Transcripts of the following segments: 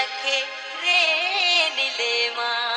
सखे रे नीले माँ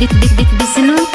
विष्णु